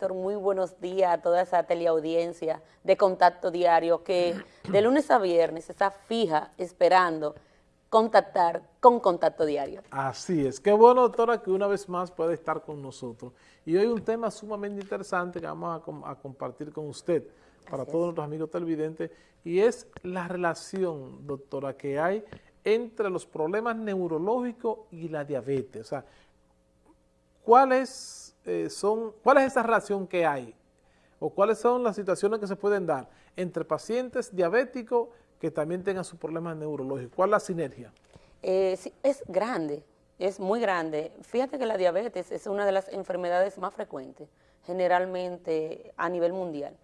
Héctor, muy buenos días a toda esa teleaudiencia de Contacto Diario que de lunes a viernes está fija esperando contactar con Contacto Diario. Así es. Qué bueno, doctora, que una vez más puede estar con nosotros. Y hoy un tema sumamente interesante que vamos a, compartir con usted para todos nuestros amigos televidentes y es la relación, doctora, que hay entre los problemas neurológicos y la diabetes. O sea, ¿cuáles eh, son, cuál es esa relación que hay? ¿O cuáles son las situaciones que se pueden dar entre pacientes diabéticos que también tengan sus problemas neurológicos? ¿Cuál es la sinergia? Eh, es grande, es muy grande. Fíjate que la diabetes es una de las enfermedades más frecuentes, generalmente a nivel mundial.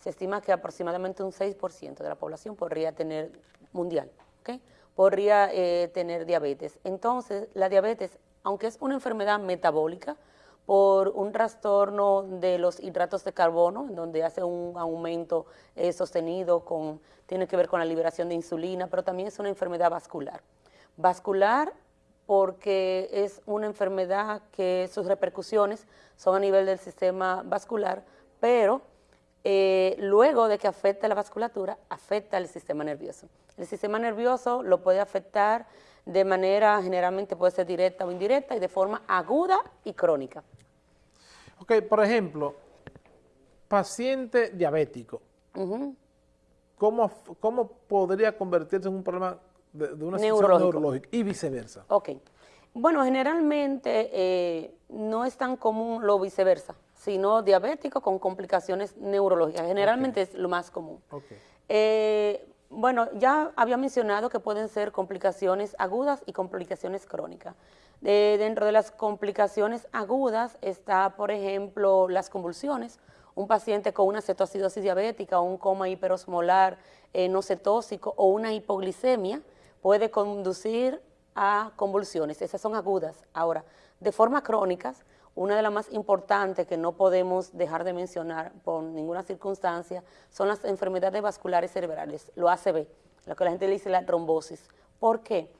Se estima que aproximadamente un 6% de la población podría tener mundial, ¿okay? podría eh, tener diabetes. Entonces, la diabetes, aunque es una enfermedad metabólica, por un trastorno de los hidratos de carbono, en donde hace un aumento eh, sostenido, con, tiene que ver con la liberación de insulina, pero también es una enfermedad vascular. Vascular porque es una enfermedad que sus repercusiones son a nivel del sistema vascular, pero eh, luego de que afecta la vasculatura, afecta el sistema nervioso. El sistema nervioso lo puede afectar de manera, generalmente puede ser directa o indirecta, y de forma aguda y crónica. Ok, por ejemplo, paciente diabético, ¿cómo, ¿cómo, podría convertirse en un problema de, una situación neurológica y viceversa? Ok, bueno, generalmente eh, no es tan común lo viceversa, sino diabético con complicaciones neurológicas, generalmente es lo más común. Okay. Eh, bueno, ya había mencionado que pueden ser complicaciones agudas y complicaciones crónicas. dentro de las complicaciones agudas está, por ejemplo, las convulsiones. Un paciente con una cetoacidosis diabética o un coma hiperosmolar eh, no cetóxico o una hipoglicemia puede conducir a convulsiones. Esas son agudas. Ahora, de forma crónicas, una de las más importantes que no podemos dejar de mencionar por ninguna circunstancia son las enfermedades vasculares cerebrales, lo ACV, lo que la gente le dice la trombosis. ¿Por qué?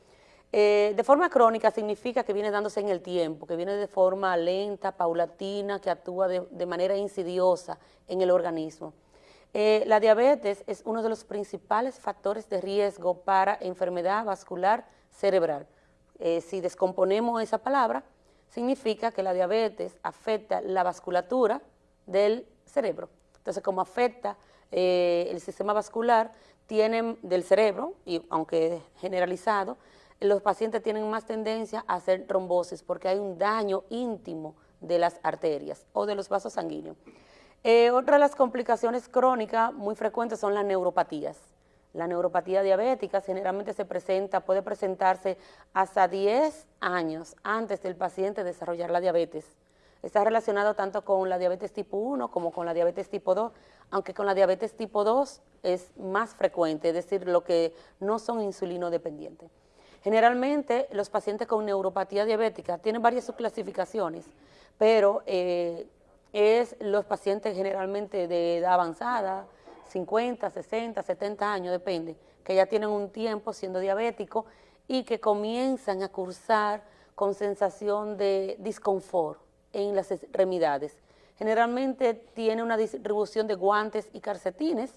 Eh, de forma crónica significa que viene dándose en el tiempo, que viene de forma lenta, paulatina, que actúa de, manera insidiosa en el organismo. Eh, la diabetes es uno de los principales factores de riesgo para enfermedad vascular cerebral. Eh, si descomponemos esa palabra, significa que la diabetes afecta la vasculatura del cerebro. Entonces, como afecta eh, el sistema vascular tienen del cerebro, y aunque generalizado, los pacientes tienen más tendencia a hacer trombosis porque hay un daño íntimo de las arterias o de los vasos sanguíneos. Eh, otra de las complicaciones crónicas muy frecuentes son las neuropatías. La neuropatía diabética generalmente se presenta, puede presentarse hasta 10 años antes del paciente desarrollar la diabetes. Está relacionado tanto con la diabetes tipo 1 como con la diabetes tipo 2, aunque con la diabetes tipo 2 es más frecuente, es decir, lo que no son insulino dependientes. Generalmente los pacientes con neuropatía diabética tienen varias subclasificaciones, pero eh, es los pacientes generalmente de edad avanzada, 50, 60, 70 años, depende, que ya tienen un tiempo siendo diabéticos y que comienzan a cursar con sensación de disconfort en las extremidades. Generalmente tiene una distribución de guantes y calcetines,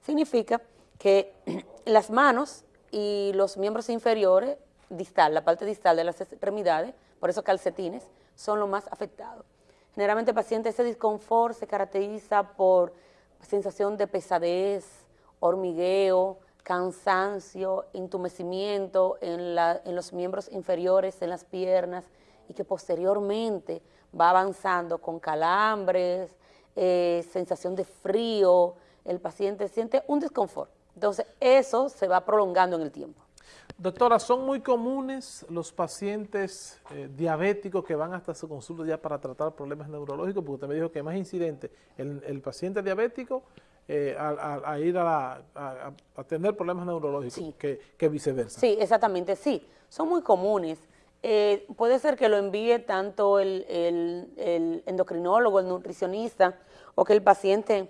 significa que las manos y los miembros inferiores, distal, la parte distal de las extremidades, por eso calcetines, son los más afectados. Generalmente el paciente ese disconfort se caracteriza por sensación de pesadez, hormigueo, cansancio, entumecimiento en, los miembros inferiores, en las piernas, y que posteriormente va avanzando con calambres, eh, sensación de frío, el paciente siente un desconfort. Entonces, eso se va prolongando en el tiempo. Doctora, ¿son muy comunes los pacientes eh, diabéticos que van hasta su consulta ya para tratar problemas neurológicos? Porque usted me dijo que es más incidente el, paciente diabético eh, a, ir a, tener problemas neurológicos que, viceversa. Sí, exactamente, sí. Son muy comunes. Eh, puede ser que lo envíe tanto el, el endocrinólogo, el nutricionista, o que el paciente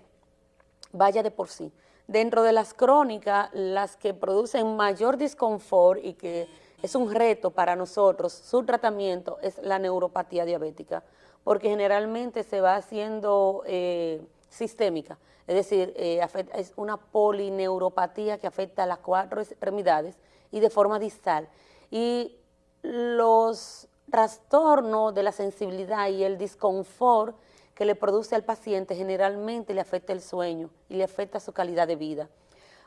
vaya de por sí. Dentro de las crónicas, las que producen mayor disconfort y que es un reto para nosotros, su tratamiento es la neuropatía diabética, porque generalmente se va haciendo eh, sistémica, es decir, eh, es una polineuropatía que afecta a las cuatro extremidades y de forma distal. Y los trastornos de la sensibilidad y el disconfort que le produce al paciente generalmente le afecta el sueño y le afecta su calidad de vida.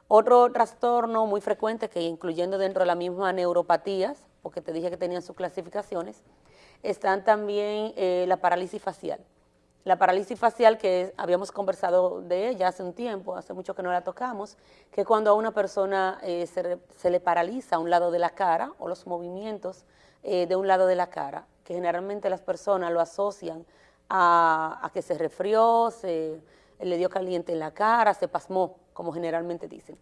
Otro trastorno muy frecuente, que incluyendo dentro de la misma neuropatías, porque te dije que tenían sus clasificaciones, están también eh, la parálisis facial. La parálisis facial, que habíamos conversado de ella hace un tiempo, hace mucho que no la tocamos, que cuando a una persona eh, se, le paraliza un lado de la cara o los movimientos eh, de un lado de la cara, que generalmente las personas lo asocian a, que se resfrió, se le dio caliente en la cara, se pasmó, como generalmente dicen.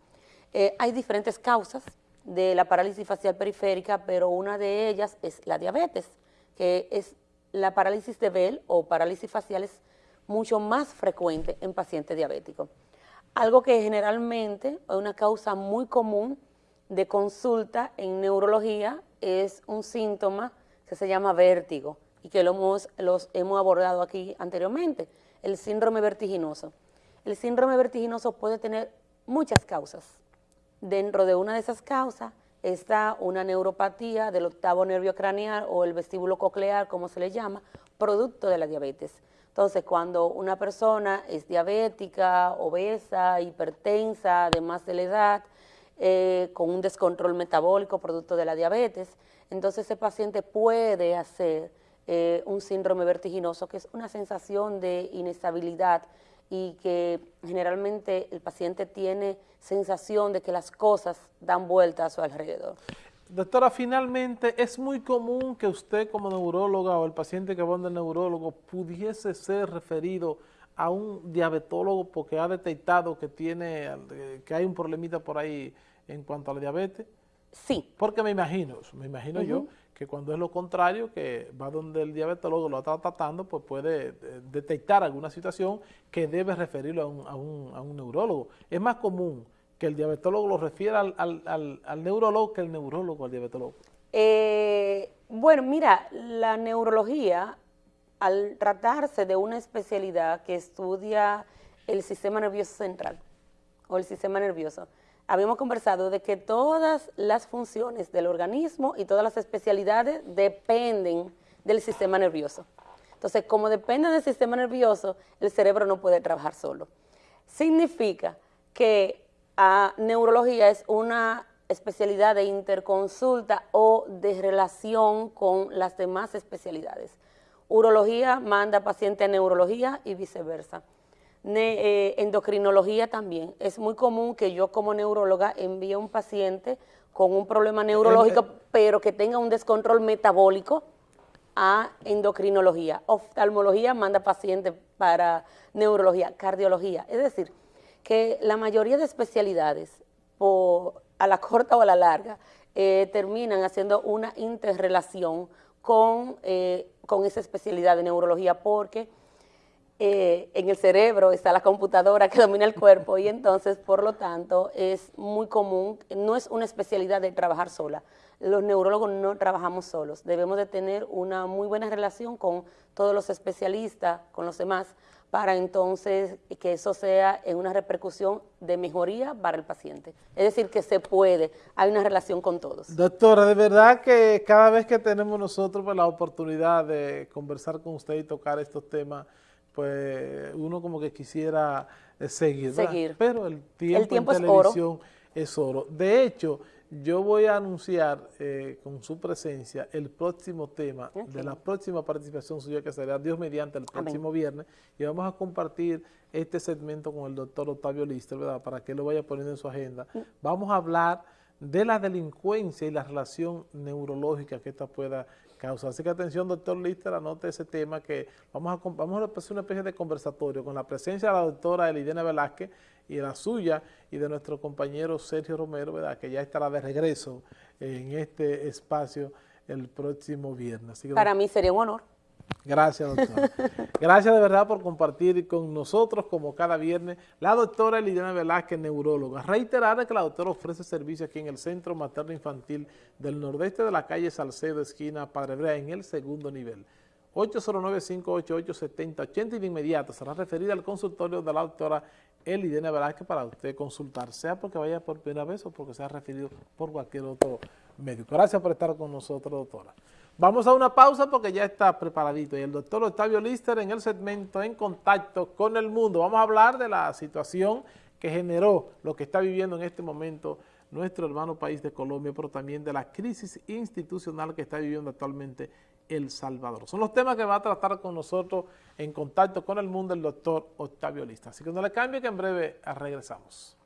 hay diferentes causas de la parálisis facial periférica, pero una de ellas es la diabetes que es la parálisis de Bell o parálisis facial es mucho más frecuente en pacientes diabéticos. Algo que generalmente es una causa muy común de consulta en neurología es un síntoma que se llama vértigo y que lo hemos, los hemos abordado aquí anteriormente, el síndrome vertiginoso. El síndrome vertiginoso puede tener muchas causas. Dentro de una de esas causas está una neuropatía del octavo nervio craneal o el vestíbulo coclear, como se le llama, producto de la diabetes. Entonces, cuando una persona es diabética, obesa, hipertensa, además de la edad, eh, con un descontrol metabólico producto de la diabetes, entonces ese paciente puede hacer eh, un síndrome vertiginoso, que es una sensación de inestabilidad y que generalmente el paciente tiene sensación de que las cosas dan vuelta a su alrededor. Doctora, finalmente es muy común que usted como neuróloga o el paciente que va al neurólogo pudiese ser referido a un diabetólogo porque ha detectado que tiene que hay un problemita por ahí en cuanto a la diabetes. Sí. Porque me imagino, me imagino yo que cuando es lo contrario, que va donde el diabetólogo lo está tratando, pues puede eh, detectar alguna situación que debe referirlo a un, neurólogo. Es más común que el diabetólogo lo refiera al, neurólogo que el neurólogo al diabetólogo. Eh, bueno, mira, la neurología, al tratarse de una especialidad que estudia el sistema nervioso central o el sistema nervioso, habíamos conversado de que todas las funciones del organismo y todas las especialidades dependen del sistema nervioso. Entonces, como depende del sistema nervioso, el cerebro no puede trabajar solo. Significa que a neurología es una especialidad de interconsulta o de relación con las demás especialidades. Urología manda paciente a neurología y viceversa. Eh, endocrinología también. Es muy común que yo como neuróloga envíe a un paciente con un problema neurológico, eh, pero que tenga un descontrol metabólico a endocrinología. Oftalmología manda pacientes para neurología, cardiología. Es decir, que la mayoría de especialidades, a la corta o a la larga, eh, terminan haciendo una interrelación con, con esa especialidad de neurología, porque eh, en el cerebro está la computadora que domina el cuerpo y entonces, por lo tanto, es muy común, no es una especialidad de trabajar sola. Los neurólogos no trabajamos solos, debemos de tener una muy buena relación con todos los especialistas, con los demás, para entonces que eso sea en una repercusión de mejoría para el paciente. Es decir, que se puede, hay una relación con todos. Doctora, de verdad que cada vez que tenemos nosotros la oportunidad de conversar con usted y tocar estos temas, pues uno como que quisiera eh, seguir, seguir. pero el tiempo, en televisión es oro. De hecho, yo voy a anunciar eh, con su presencia el próximo tema de la próxima participación suya que será Dios mediante el próximo viernes y vamos a compartir este segmento con el doctor Octavio Lister, ¿verdad? Para que lo vaya poniendo en su agenda. Mm. Vamos a hablar de la delincuencia y la relación neurológica que esta pueda causar. Así que atención, doctor Lister, anote ese tema que vamos a, vamos a hacer una especie de conversatorio con la presencia de la doctora Elidena Velázquez y la suya y de nuestro compañero Sergio Romero, ¿verdad? que ya estará de regreso en este espacio el próximo viernes. Para mí sería un honor. Gracias, doctora. Gracias de verdad por compartir con nosotros, como cada viernes, la doctora Liliana Velázquez, neuróloga. Reiterada que la doctora ofrece servicio aquí en el Centro Materno Infantil del Nordeste de la calle Salcedo, esquina Padre Brea, en el segundo nivel. 809-588-7080 y de inmediato será referida al consultorio de la doctora Elidena Velázquez para usted consultar, sea porque vaya por primera vez o porque sea referido por cualquier otro médico. Gracias por estar con nosotros, doctora. Vamos a una pausa porque ya está preparadito y el doctor Octavio Lister en el segmento En Contacto con el Mundo. Vamos a hablar de la situación que generó lo que está viviendo en este momento nuestro hermano país de Colombia, pero también de la crisis institucional que está viviendo actualmente El Salvador. Son los temas que va a tratar con nosotros en contacto con el mundo el doctor Octavio Lista. Así que no le cambie que en breve regresamos.